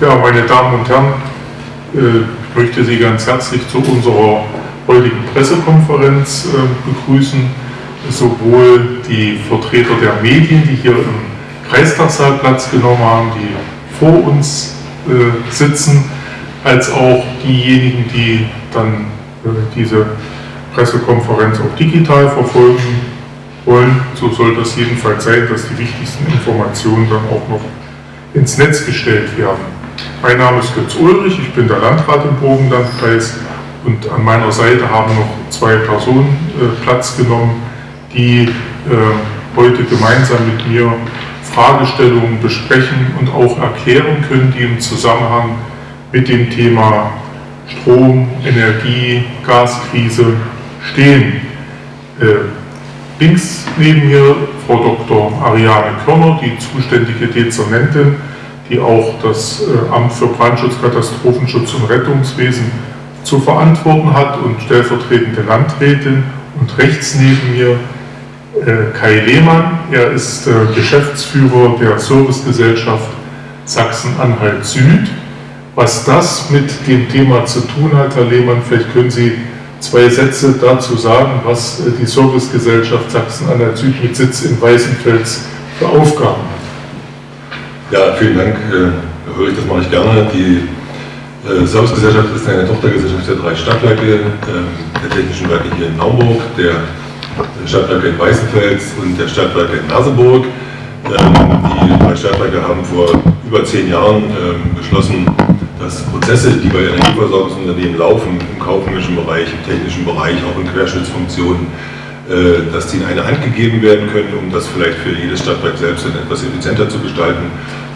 Ja, meine Damen und Herren, äh, ich möchte Sie ganz herzlich zu unserer heutigen Pressekonferenz äh, begrüßen. Sowohl die Vertreter der Medien, die hier im Kreistagssaal Platz genommen haben, die vor uns äh, sitzen, als auch diejenigen, die dann diese Pressekonferenz auch digital verfolgen wollen. So soll das jedenfalls sein, dass die wichtigsten Informationen dann auch noch ins Netz gestellt werden. Mein Name ist Götz Ulrich, ich bin der Landrat im Burgenlandkreis und an meiner Seite haben noch zwei Personen äh, Platz genommen, die äh, heute gemeinsam mit mir Fragestellungen besprechen und auch erklären können, die im Zusammenhang mit dem Thema Strom, Energie, Gaskrise stehen. Äh, links neben mir Frau Dr. Ariane Körner, die zuständige Dezernentin die auch das äh, Amt für Brandschutz, Katastrophenschutz und Rettungswesen zu verantworten hat und stellvertretende Landrätin. Und rechts neben mir äh, Kai Lehmann. Er ist äh, Geschäftsführer der Servicegesellschaft Sachsen-Anhalt Süd. Was das mit dem Thema zu tun hat, Herr Lehmann, vielleicht können Sie zwei Sätze dazu sagen, was die Servicegesellschaft Sachsen-Anhalt Süd mit Sitz in Weißenfels für Aufgaben hat. Ja, vielen Dank. Äh, höre ich, das mache ich gerne. Die äh, Servicegesellschaft ist eine Tochtergesellschaft der drei Stadtwerke, äh, der Technischen Werke hier in Naumburg, der Stadtwerke in Weißenfels und der Stadtwerke in Merseburg. Ähm, die drei Stadtwerke haben vor über zehn Jahren ähm, beschlossen, dass Prozesse, die bei Energieversorgungsunternehmen laufen, im kaufmännischen Bereich, im technischen Bereich, auch in Querschnittsfunktionen, äh, dass die in eine Hand gegeben werden können, um das vielleicht für jedes Stadtwerk selbst etwas effizienter zu gestalten.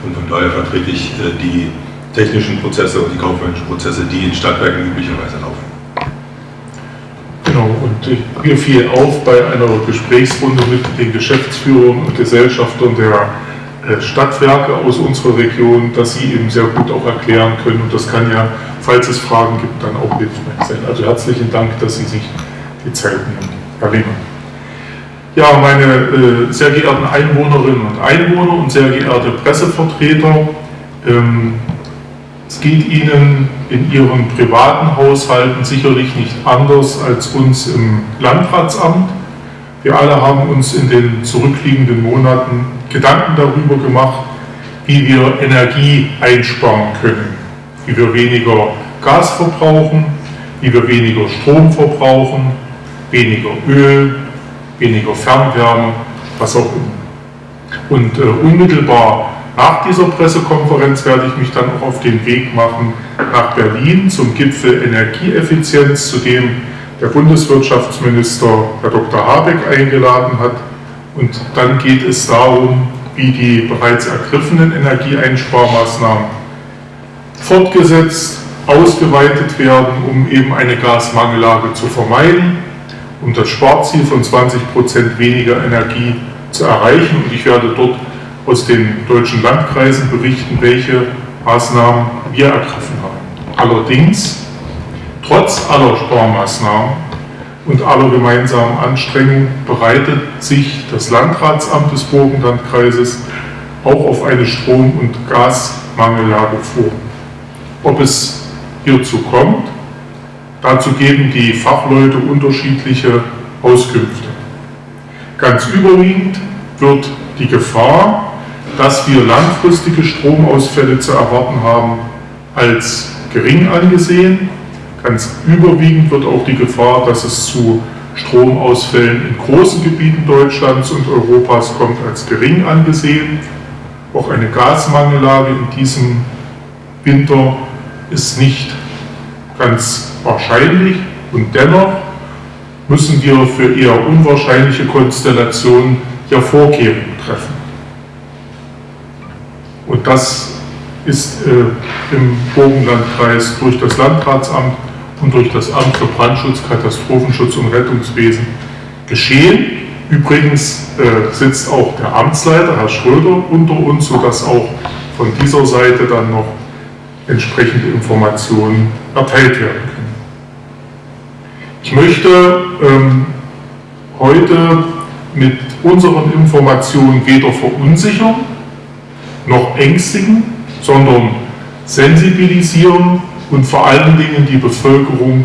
Und von daher vertrete ich äh, die technischen Prozesse und die kaufmännischen Prozesse, die in Stadtwerken üblicherweise laufen. Genau, und mir fiel auf bei einer Gesprächsrunde mit den Geschäftsführern und Gesellschaftern der äh, Stadtwerke aus unserer Region, dass sie eben sehr gut auch erklären können und das kann ja, falls es Fragen gibt, dann auch hilfreich sein. Also herzlichen Dank, dass Sie sich die Zeit nehmen. Herr Lehmann. Ja, meine äh, sehr geehrten Einwohnerinnen und Einwohner und sehr geehrte Pressevertreter, ähm, es geht Ihnen in Ihren privaten Haushalten sicherlich nicht anders als uns im Landratsamt. Wir alle haben uns in den zurückliegenden Monaten Gedanken darüber gemacht, wie wir Energie einsparen können, wie wir weniger Gas verbrauchen, wie wir weniger Strom verbrauchen, weniger Öl, weniger Fernwärme, was auch immer. Und äh, unmittelbar nach dieser Pressekonferenz werde ich mich dann auch auf den Weg machen nach Berlin zum Gipfel Energieeffizienz, zu dem der Bundeswirtschaftsminister Herr Dr. Habeck eingeladen hat. Und dann geht es darum, wie die bereits ergriffenen Energieeinsparmaßnahmen fortgesetzt, ausgeweitet werden, um eben eine Gasmangellage zu vermeiden um das Sparziel von 20 Prozent weniger Energie zu erreichen. Und ich werde dort aus den deutschen Landkreisen berichten, welche Maßnahmen wir ergriffen haben. Allerdings, trotz aller Sparmaßnahmen und aller gemeinsamen Anstrengungen bereitet sich das Landratsamt des Burgenlandkreises auch auf eine Strom- und Gasmangellage vor. Ob es hierzu kommt, Dazu geben die Fachleute unterschiedliche Auskünfte. Ganz überwiegend wird die Gefahr, dass wir langfristige Stromausfälle zu erwarten haben, als gering angesehen. Ganz überwiegend wird auch die Gefahr, dass es zu Stromausfällen in großen Gebieten Deutschlands und Europas kommt, als gering angesehen. Auch eine Gasmangellage in diesem Winter ist nicht ganz wahrscheinlich und dennoch müssen wir für eher unwahrscheinliche Konstellationen ja Vorkehrungen treffen. Und das ist äh, im Burgenlandkreis durch das Landratsamt und durch das Amt für Brandschutz, Katastrophenschutz und Rettungswesen geschehen. Übrigens äh, sitzt auch der Amtsleiter, Herr Schröder, unter uns, sodass auch von dieser Seite dann noch entsprechende Informationen erteilt werden können. Ich möchte ähm, heute mit unseren Informationen weder verunsichern noch ängstigen, sondern sensibilisieren und vor allen Dingen die Bevölkerung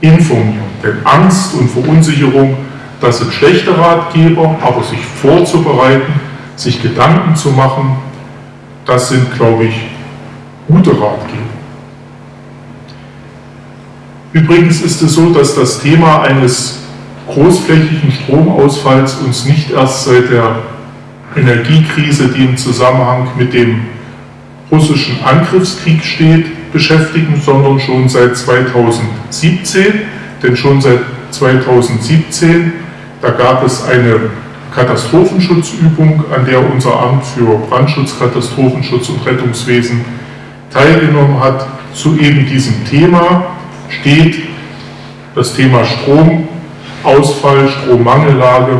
informieren. Denn Angst und Verunsicherung, das sind schlechte Ratgeber, aber sich vorzubereiten, sich Gedanken zu machen, das sind, glaube ich, gute Ratgeber. Übrigens ist es so, dass das Thema eines großflächigen Stromausfalls uns nicht erst seit der Energiekrise, die im Zusammenhang mit dem russischen Angriffskrieg steht, beschäftigen, sondern schon seit 2017. Denn schon seit 2017, da gab es eine Katastrophenschutzübung, an der unser Amt für Brandschutz, Katastrophenschutz und Rettungswesen teilgenommen hat. Zu eben diesem Thema steht das Thema Stromausfall, Strommangellage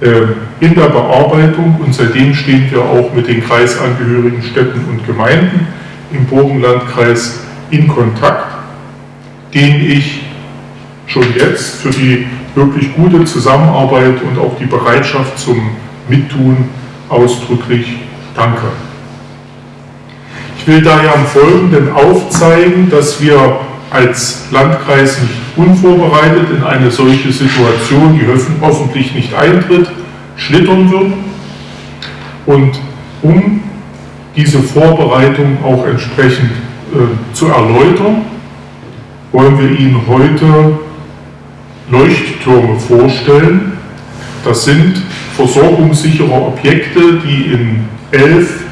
äh, in der Bearbeitung und seitdem stehen wir auch mit den kreisangehörigen Städten und Gemeinden im Burgenlandkreis in Kontakt, den ich schon jetzt für die wirklich gute Zusammenarbeit und auch die Bereitschaft zum Mittun ausdrücklich danke. Ich will daher am Folgenden aufzeigen, dass wir als Landkreis nicht unvorbereitet in eine solche Situation, die hoffentlich nicht eintritt, schlittern würden. Und um diese Vorbereitung auch entsprechend äh, zu erläutern, wollen wir Ihnen heute Leuchttürme vorstellen. Das sind versorgungssichere Objekte, die in elf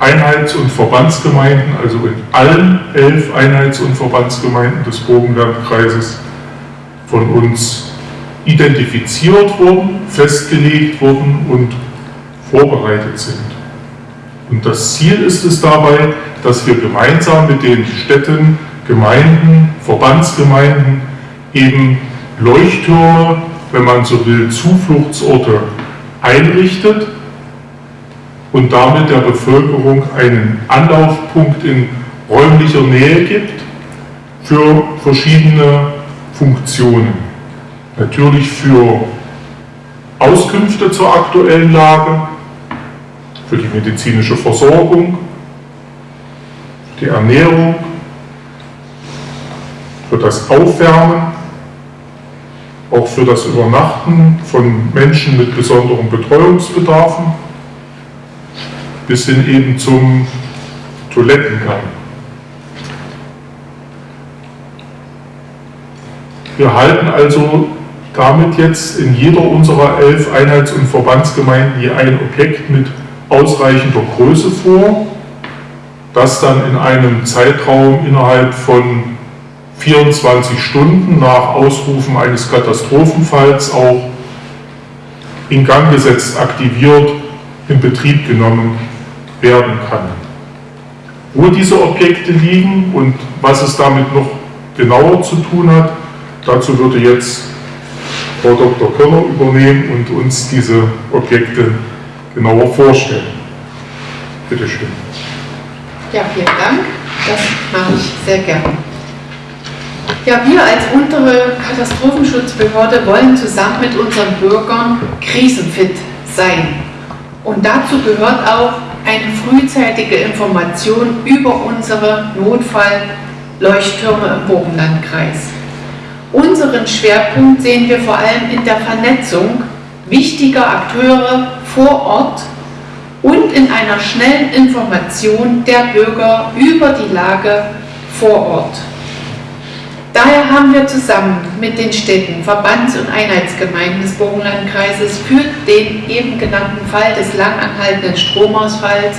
Einheits- und Verbandsgemeinden, also in allen elf Einheits- und Verbandsgemeinden des Burgenlandkreises von uns identifiziert wurden, festgelegt wurden und vorbereitet sind. Und das Ziel ist es dabei, dass wir gemeinsam mit den Städten, Gemeinden, Verbandsgemeinden eben Leuchttürme, wenn man so will, Zufluchtsorte einrichtet und damit der Bevölkerung einen Anlaufpunkt in räumlicher Nähe gibt für verschiedene Funktionen. Natürlich für Auskünfte zur aktuellen Lage, für die medizinische Versorgung, für die Ernährung, für das Aufwärmen, auch für das Übernachten von Menschen mit besonderen Betreuungsbedarfen bis hin eben zum Toilettengang. Wir halten also damit jetzt in jeder unserer elf Einheits- und Verbandsgemeinden je ein Objekt mit ausreichender Größe vor, das dann in einem Zeitraum innerhalb von 24 Stunden nach Ausrufen eines Katastrophenfalls auch in Gang gesetzt, aktiviert, in Betrieb genommen werden kann. Wo diese Objekte liegen und was es damit noch genauer zu tun hat, dazu würde jetzt Frau Dr. Körner übernehmen und uns diese Objekte genauer vorstellen. Bitte schön. Ja, vielen Dank. Das mache ich sehr gerne. Ja, wir als untere Katastrophenschutzbehörde wollen zusammen mit unseren Bürgern krisenfit sein. Und dazu gehört auch eine frühzeitige Information über unsere Notfallleuchttürme im Burgenlandkreis. Unseren Schwerpunkt sehen wir vor allem in der Vernetzung wichtiger Akteure vor Ort und in einer schnellen Information der Bürger über die Lage vor Ort. Daher haben wir zusammen mit den Städten, Verbands- und Einheitsgemeinden des Burgenlandkreises für den eben genannten Fall des langanhaltenden Stromausfalls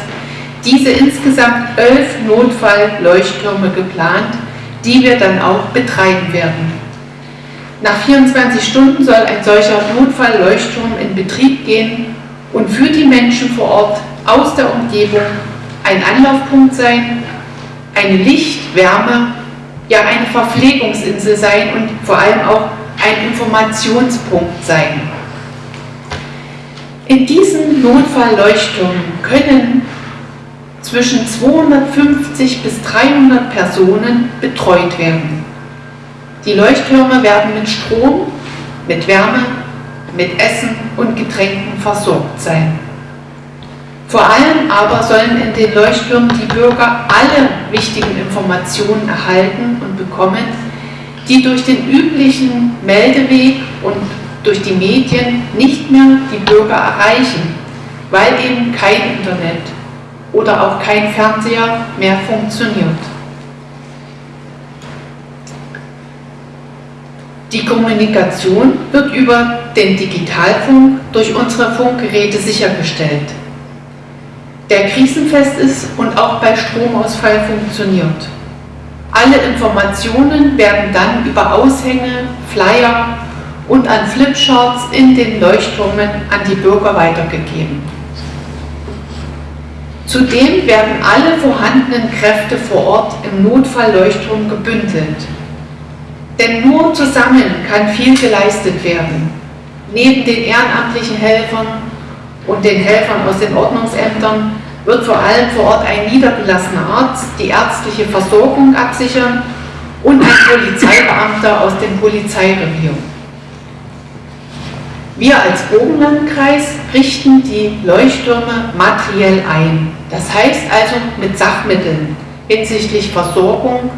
diese insgesamt elf Notfallleuchttürme geplant, die wir dann auch betreiben werden. Nach 24 Stunden soll ein solcher Notfallleuchtturm in Betrieb gehen und für die Menschen vor Ort aus der Umgebung ein Anlaufpunkt sein, eine Licht-, Wärme- ja eine Verpflegungsinsel sein und vor allem auch ein Informationspunkt sein. In diesen Notfallleuchttürmen können zwischen 250 bis 300 Personen betreut werden. Die Leuchttürme werden mit Strom, mit Wärme, mit Essen und Getränken versorgt sein. Vor allem aber sollen in den Leuchttürmen die Bürger alle wichtigen Informationen erhalten und bekommen, die durch den üblichen Meldeweg und durch die Medien nicht mehr die Bürger erreichen, weil eben kein Internet oder auch kein Fernseher mehr funktioniert. Die Kommunikation wird über den Digitalfunk durch unsere Funkgeräte sichergestellt. Der krisenfest ist und auch bei Stromausfall funktioniert. Alle Informationen werden dann über Aushänge, Flyer und an Flipcharts in den Leuchtturmen an die Bürger weitergegeben. Zudem werden alle vorhandenen Kräfte vor Ort im Notfallleuchtturm gebündelt. Denn nur zusammen kann viel geleistet werden. Neben den ehrenamtlichen Helfern und den Helfern aus den Ordnungsämtern wird vor allem vor Ort ein niedergelassener Arzt die ärztliche Versorgung absichern und ein Polizeibeamter aus dem Polizeirevier. Wir als Bogenlandkreis richten die Leuchttürme materiell ein. Das heißt also mit Sachmitteln hinsichtlich Versorgung,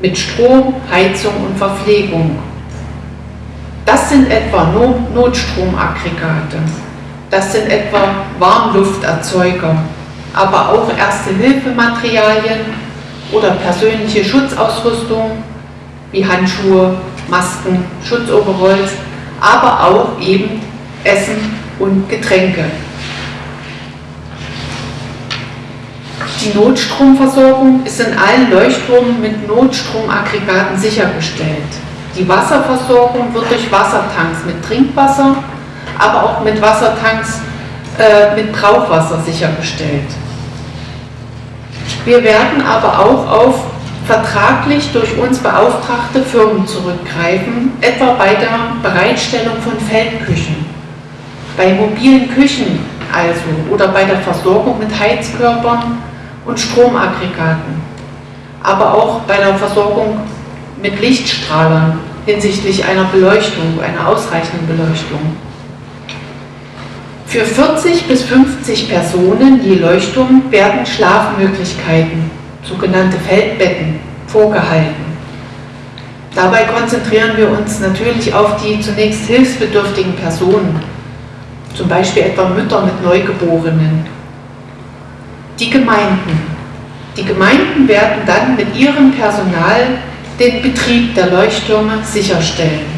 mit Strom, Heizung und Verpflegung. Das sind etwa Notstromaggregate, das sind etwa Warmlufterzeuger, aber auch Erste-Hilfematerialien oder persönliche Schutzausrüstung wie Handschuhe, Masken, Schutzoverholz, aber auch eben Essen und Getränke. Die Notstromversorgung ist in allen Leuchtturmen mit Notstromaggregaten sichergestellt. Die Wasserversorgung wird durch Wassertanks mit Trinkwasser, aber auch mit Wassertanks äh, mit Brauchwasser sichergestellt. Wir werden aber auch auf vertraglich durch uns beauftragte Firmen zurückgreifen, etwa bei der Bereitstellung von Feldküchen, bei mobilen Küchen also oder bei der Versorgung mit Heizkörpern und Stromaggregaten, aber auch bei der Versorgung mit Lichtstrahlern hinsichtlich einer Beleuchtung, einer ausreichenden Beleuchtung. Für 40 bis 50 Personen je Leuchtung werden Schlafmöglichkeiten sogenannte Feldbetten, vorgehalten. Dabei konzentrieren wir uns natürlich auf die zunächst hilfsbedürftigen Personen, zum Beispiel etwa Mütter mit Neugeborenen. Die Gemeinden. Die Gemeinden werden dann mit ihrem Personal den Betrieb der Leuchttürme sicherstellen.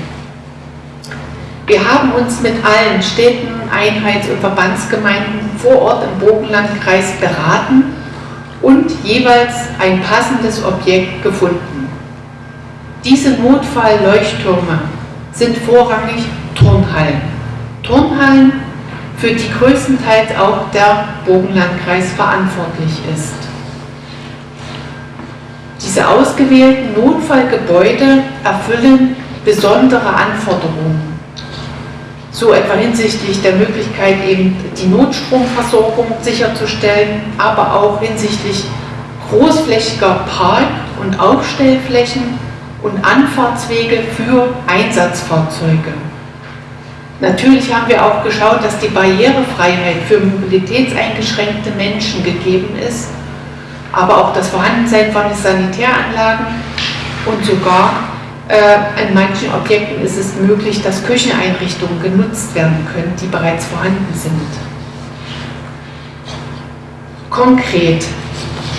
Wir haben uns mit allen Städten, Einheits- und Verbandsgemeinden vor Ort im Bogenlandkreis beraten und jeweils ein passendes Objekt gefunden. Diese Notfallleuchttürme sind vorrangig Turnhallen. Turnhallen, für die größtenteils auch der Bogenlandkreis verantwortlich ist. Diese ausgewählten Notfallgebäude erfüllen besondere Anforderungen so etwa hinsichtlich der Möglichkeit, eben die Notstromversorgung sicherzustellen, aber auch hinsichtlich großflächiger Park- und Aufstellflächen und Anfahrtswege für Einsatzfahrzeuge. Natürlich haben wir auch geschaut, dass die Barrierefreiheit für mobilitätseingeschränkte Menschen gegeben ist, aber auch das Vorhandensein von Sanitäranlagen und sogar äh, in manchen Objekten ist es möglich, dass Kücheneinrichtungen genutzt werden können, die bereits vorhanden sind. Konkret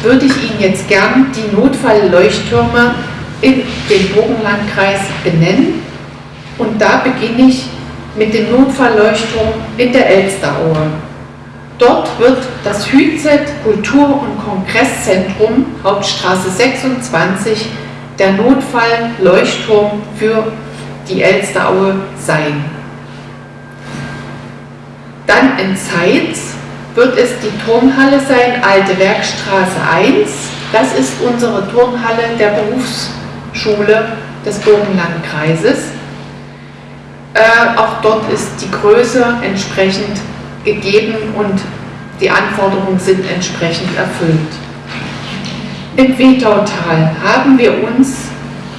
würde ich Ihnen jetzt gern die Notfallleuchttürme in den Bogenlandkreis benennen. Und da beginne ich mit dem Notfallleuchtturm in der Elsteraue. Dort wird das Hützet Kultur- und Kongresszentrum, Hauptstraße 26, der Notfallleuchtturm für die Elsteraue sein. Dann in Zeitz wird es die Turnhalle sein, Alte Werkstraße 1. Das ist unsere Turnhalle der Berufsschule des Burgenlandkreises. Äh, auch dort ist die Größe entsprechend gegeben und die Anforderungen sind entsprechend erfüllt. Im Wetautal haben wir uns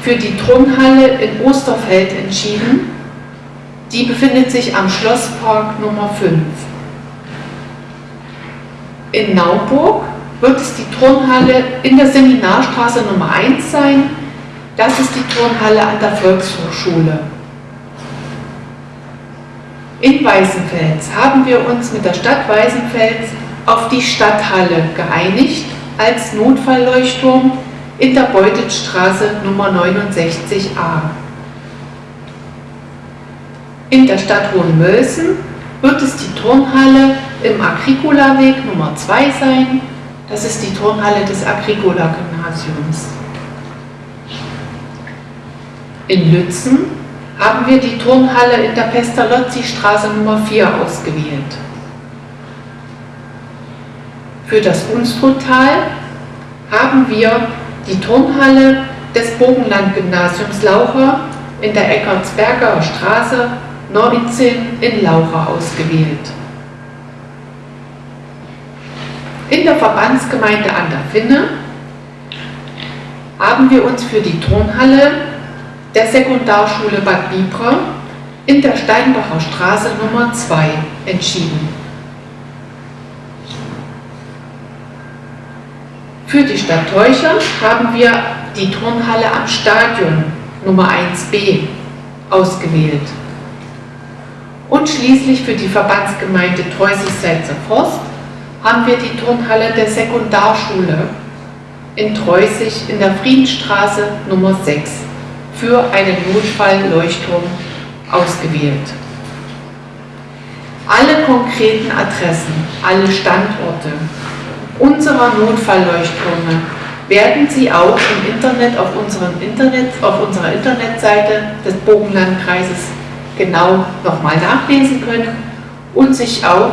für die Turnhalle in Osterfeld entschieden. Die befindet sich am Schlosspark Nummer 5. In Naumburg wird es die Turnhalle in der Seminarstraße Nummer 1 sein. Das ist die Turnhalle an der Volkshochschule. In Weißenfels haben wir uns mit der Stadt Weißenfels auf die Stadthalle geeinigt als Notfallleuchtturm in der Beutetstraße Nummer 69a. In der Stadt Hohenmölsen wird es die Turnhalle im Agricola-Weg Nummer 2 sein. Das ist die Turnhalle des Agricola-Gymnasiums. In Lützen haben wir die Turnhalle in der Pestalozzi-Straße Nummer 4 ausgewählt. Für das Unstruttal haben wir die Turnhalle des Bogenland-Gymnasiums Laucher in der Eckartsberger Straße 19 in Laucha ausgewählt. In der Verbandsgemeinde an der Finne haben wir uns für die Turnhalle der Sekundarschule Bad Bibra in der Steinbacher Straße Nummer 2 entschieden. Für die Stadt Teucher haben wir die Turnhalle am Stadion Nummer 1b ausgewählt. Und schließlich für die Verbandsgemeinde Treusig-Selzer Forst haben wir die Turnhalle der Sekundarschule in Treusig in der Friedensstraße Nummer 6 für einen Notfallleuchtturm ausgewählt. Alle konkreten Adressen, alle Standorte unserer Notfallleuchttürme werden Sie auch im Internet auf, Internet, auf unserer Internetseite des Bogenlandkreises genau nochmal nachlesen können und sich auch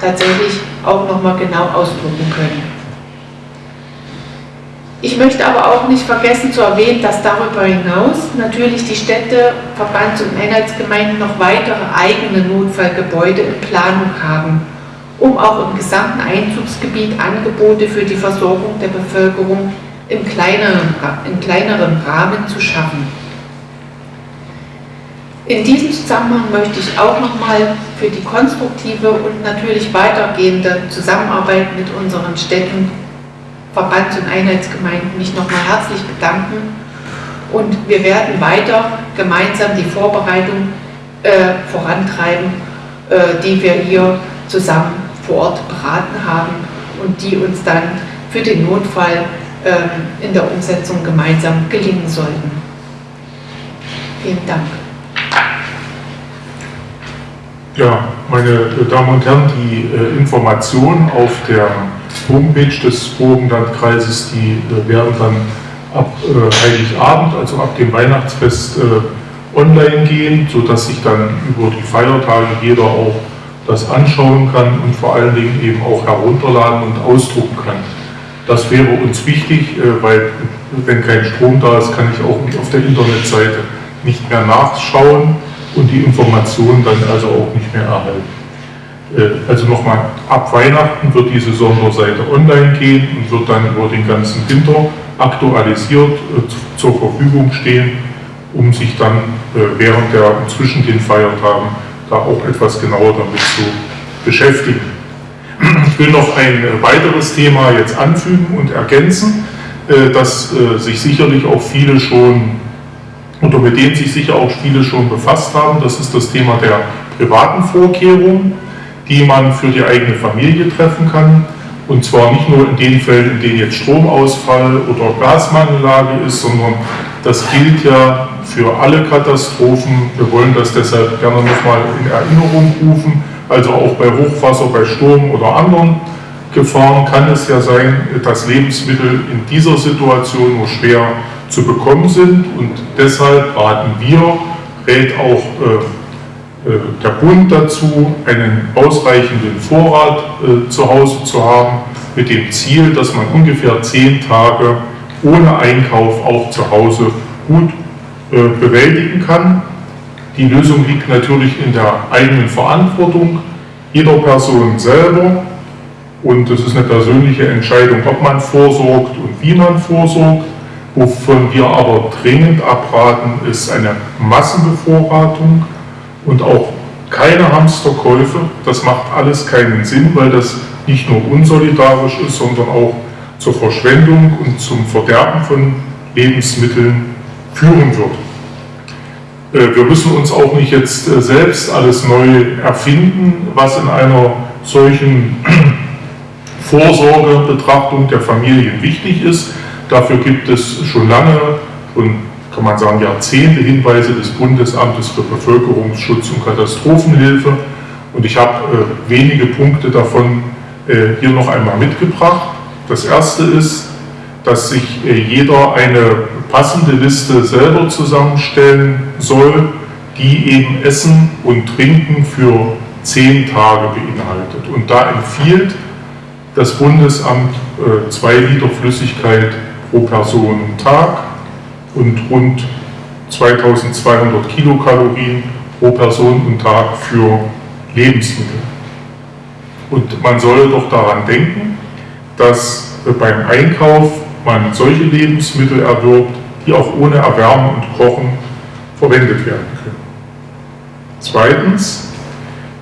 tatsächlich auch nochmal genau ausdrucken können. Ich möchte aber auch nicht vergessen zu erwähnen, dass darüber hinaus natürlich die Städte, Verbands- und Einheitsgemeinden noch weitere eigene Notfallgebäude in Planung haben, um auch im gesamten Einzugsgebiet Angebote für die Versorgung der Bevölkerung im kleineren, in kleineren Rahmen zu schaffen. In diesem Zusammenhang möchte ich auch nochmal für die konstruktive und natürlich weitergehende Zusammenarbeit mit unseren Städten, Verbands- und Einheitsgemeinden mich nochmal herzlich bedanken. Und wir werden weiter gemeinsam die Vorbereitung äh, vorantreiben, äh, die wir hier zusammen vor Ort beraten haben und die uns dann für den Notfall äh, in der Umsetzung gemeinsam gelingen sollten. Vielen Dank. Ja, meine Damen und Herren, die äh, Informationen auf der Homepage des Burgenlandkreises, die äh, werden dann ab äh, Heiligabend, also ab dem Weihnachtsfest, online gehen, sodass sich dann über die Feiertage jeder auch das anschauen kann und vor allen Dingen eben auch herunterladen und ausdrucken kann. Das wäre uns wichtig, äh, weil wenn kein Strom da ist, kann ich auch auf der Internetseite nicht mehr nachschauen und die Informationen dann also auch nicht mehr erhalten. Äh, also nochmal, ab Weihnachten wird diese Sonderseite online gehen und wird dann über den ganzen Winter aktualisiert äh, zur Verfügung stehen, um sich dann äh, während der zwischen den Feiertagen da auch etwas genauer damit zu beschäftigen. Ich will noch ein weiteres Thema jetzt anfügen und ergänzen, das sich sicherlich auch viele schon oder mit denen sich sicher auch viele schon befasst haben. Das ist das Thema der privaten Vorkehrungen, die man für die eigene Familie treffen kann. Und zwar nicht nur in den Fällen, in denen jetzt Stromausfall oder Gasmangellage ist, sondern das gilt ja für alle Katastrophen. Wir wollen das deshalb gerne nochmal in Erinnerung rufen. Also auch bei Hochwasser, bei Sturm oder anderen Gefahren kann es ja sein, dass Lebensmittel in dieser Situation nur schwer zu bekommen sind und deshalb raten wir, rät auch äh, äh, der Bund dazu, einen ausreichenden Vorrat äh, zu Hause zu haben, mit dem Ziel, dass man ungefähr zehn Tage ohne Einkauf auch zu Hause gut äh, bewältigen kann. Die Lösung liegt natürlich in der eigenen Verantwortung jeder Person selber und es ist eine persönliche Entscheidung, ob man vorsorgt und wie man vorsorgt. Wovon wir aber dringend abraten, ist eine Massenbevorratung und auch keine Hamsterkäufe. Das macht alles keinen Sinn, weil das nicht nur unsolidarisch ist, sondern auch zur Verschwendung und zum Verderben von Lebensmitteln führen wird. Äh, wir müssen uns auch nicht jetzt äh, selbst alles neu erfinden, was in einer solchen Vorsorgebetrachtung der Familien wichtig ist. Dafür gibt es schon lange und kann man sagen Jahrzehnte Hinweise des Bundesamtes für Bevölkerungsschutz und Katastrophenhilfe. Und ich habe äh, wenige Punkte davon hier noch einmal mitgebracht. Das erste ist, dass sich jeder eine passende Liste selber zusammenstellen soll, die eben Essen und Trinken für zehn Tage beinhaltet. Und da empfiehlt das Bundesamt äh, zwei Liter Flüssigkeit pro Person Tag und rund 2200 Kilokalorien pro Person und Tag für Lebensmittel. Und man soll doch daran denken, dass beim Einkauf man solche Lebensmittel erwirbt, die auch ohne Erwärmen und Kochen verwendet werden können. Zweitens,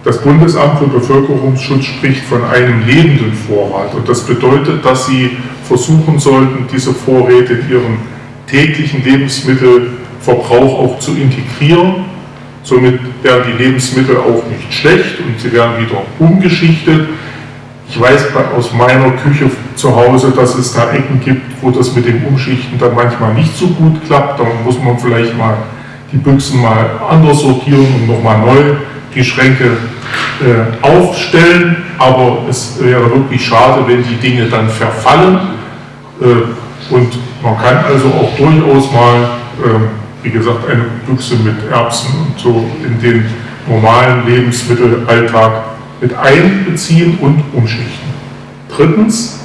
das Bundesamt für Bevölkerungsschutz spricht von einem lebenden Vorrat und das bedeutet, dass Sie versuchen sollten, diese Vorräte in Ihren täglichen Lebensmittelverbrauch auch zu integrieren. Somit werden die Lebensmittel auch nicht schlecht und sie werden wieder umgeschichtet. Ich weiß aus meiner Küche zu Hause, dass es da Ecken gibt, wo das mit dem Umschichten dann manchmal nicht so gut klappt. Da muss man vielleicht mal die Büchsen mal anders sortieren und nochmal neu die Schränke äh, aufstellen. Aber es wäre wirklich schade, wenn die Dinge dann verfallen. Äh, und man kann also auch durchaus mal, äh, wie gesagt, eine Büchse mit Erbsen und so in den normalen Lebensmittelalltag mit einbeziehen und umschichten. Drittens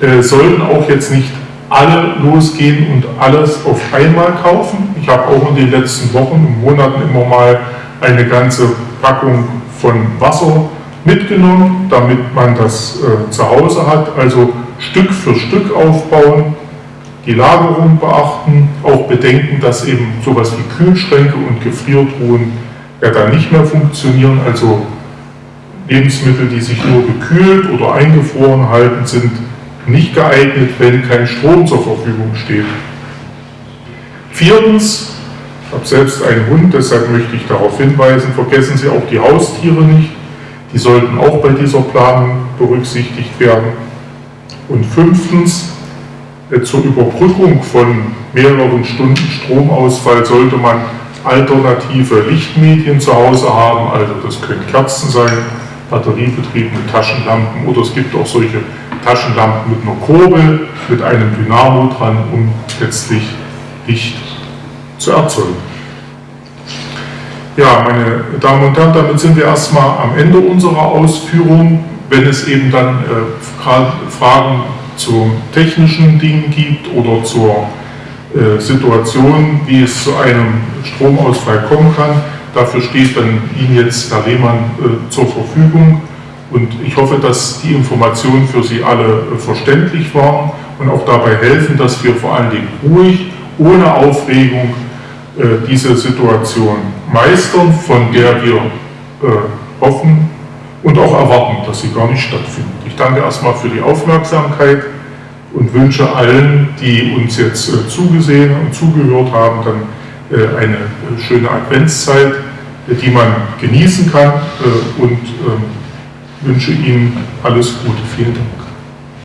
äh, sollten auch jetzt nicht alle losgehen und alles auf einmal kaufen. Ich habe auch in den letzten Wochen und Monaten immer mal eine ganze Packung von Wasser mitgenommen, damit man das äh, zu Hause hat. Also Stück für Stück aufbauen, die Lagerung beachten, auch bedenken, dass eben sowas wie Kühlschränke und Gefriertruhen ja dann nicht mehr funktionieren. Also Lebensmittel, die sich nur gekühlt oder eingefroren halten, sind nicht geeignet, wenn kein Strom zur Verfügung steht. Viertens, ich habe selbst einen Hund, deshalb möchte ich darauf hinweisen, vergessen Sie auch die Haustiere nicht. Die sollten auch bei dieser Planung berücksichtigt werden. Und fünftens, äh, zur Überbrückung von mehreren Stunden Stromausfall sollte man alternative Lichtmedien zu Hause haben. Also das können Kerzen sein, batteriebetriebene Taschenlampen oder es gibt auch solche Taschenlampen mit einer Kurbel, mit einem Dynamo dran, um letztlich Licht zu erzeugen. Ja, meine Damen und Herren, damit sind wir erstmal am Ende unserer Ausführung. Wenn es eben dann äh, Fragen zu technischen Dingen gibt oder zur äh, Situation, wie es zu einem Stromausfall kommen kann, dafür steht dann Ihnen jetzt Herr Lehmann äh, zur Verfügung. Und ich hoffe, dass die Informationen für Sie alle äh, verständlich waren und auch dabei helfen, dass wir vor allen Dingen ruhig, ohne Aufregung äh, diese Situation meistern, von der wir hoffen und auch erwarten, dass sie gar nicht stattfindet. Ich danke erstmal für die Aufmerksamkeit und wünsche allen, die uns jetzt zugesehen und zugehört haben, dann eine schöne Adventszeit, die man genießen kann und ähm, wünsche Ihnen alles Gute. Vielen Dank.